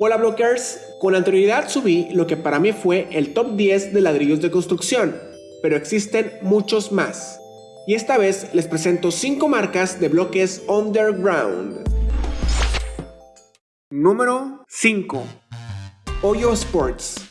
Hola blockers, con anterioridad subí lo que para mí fue el top 10 de ladrillos de construcción, pero existen muchos más. Y esta vez les presento 5 marcas de bloques underground. Número 5. Hoyo Sports.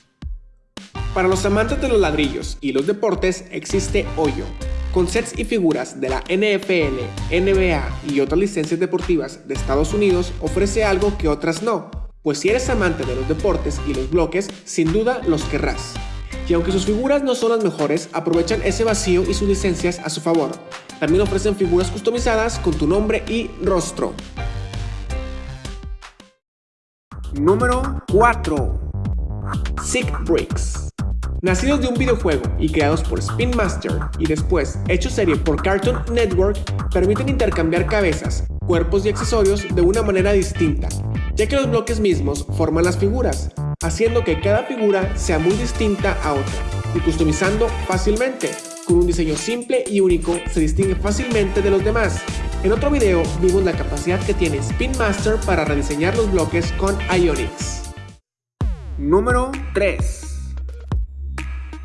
Para los amantes de los ladrillos y los deportes existe Hoyo, con sets y figuras de la NFL, NBA y otras licencias deportivas de Estados Unidos ofrece algo que otras no, pues si eres amante de los deportes y los bloques, sin duda los querrás. Y aunque sus figuras no son las mejores, aprovechan ese vacío y sus licencias a su favor. También ofrecen figuras customizadas con tu nombre y rostro. Número 4. Sick Bricks. Nacidos de un videojuego y creados por Spin Master y después hechos serie por Cartoon Network, permiten intercambiar cabezas, cuerpos y accesorios de una manera distinta, ya que los bloques mismos forman las figuras, haciendo que cada figura sea muy distinta a otra y customizando fácilmente. Con un diseño simple y único se distingue fácilmente de los demás. En otro video vimos la capacidad que tiene Spin Master para rediseñar los bloques con Ionix. Número 3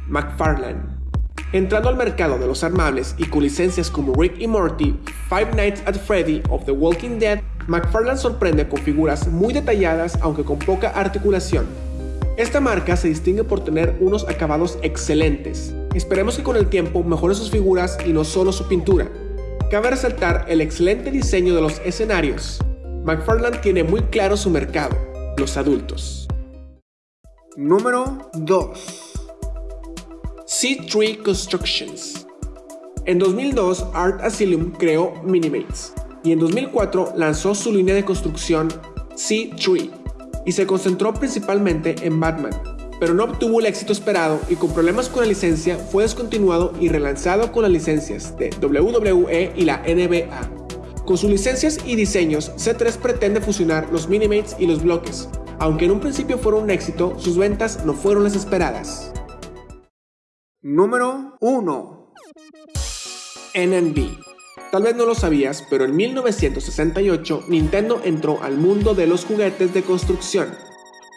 McFarlane Entrando al mercado de los armables y con licencias como Rick y Morty, Five Nights at Freddy of The Walking Dead, McFarlane sorprende con figuras muy detalladas aunque con poca articulación. Esta marca se distingue por tener unos acabados excelentes. Esperemos que con el tiempo mejore sus figuras y no solo su pintura. Cabe resaltar el excelente diseño de los escenarios. McFarlane tiene muy claro su mercado, los adultos. Número 2 C3 Constructions. En 2002, Art Asylum creó Minimates y en 2004 lanzó su línea de construcción C3 y se concentró principalmente en Batman, pero no obtuvo el éxito esperado y con problemas con la licencia fue descontinuado y relanzado con las licencias de WWE y la NBA. Con sus licencias y diseños, C3 pretende fusionar los Minimates y los bloques. Aunque en un principio fueron un éxito, sus ventas no fueron las esperadas. Número 1 NNB Tal vez no lo sabías, pero en 1968 Nintendo entró al mundo de los juguetes de construcción.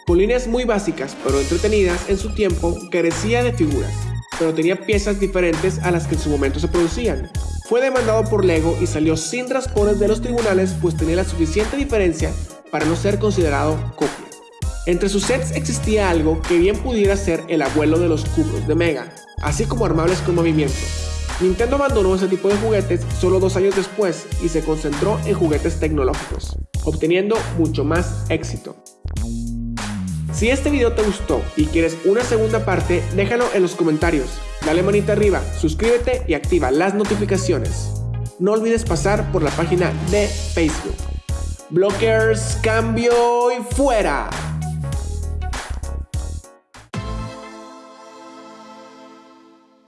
Con líneas muy básicas pero entretenidas en su tiempo, carecía de figuras, pero tenía piezas diferentes a las que en su momento se producían. Fue demandado por Lego y salió sin raspones de los tribunales pues tenía la suficiente diferencia para no ser considerado copia. Entre sus sets existía algo que bien pudiera ser el abuelo de los cubos de Mega, así como armables con movimiento. Nintendo abandonó ese tipo de juguetes solo dos años después y se concentró en juguetes tecnológicos, obteniendo mucho más éxito. Si este video te gustó y quieres una segunda parte, déjalo en los comentarios, dale manita arriba, suscríbete y activa las notificaciones. No olvides pasar por la página de Facebook. Blockers, cambio y fuera.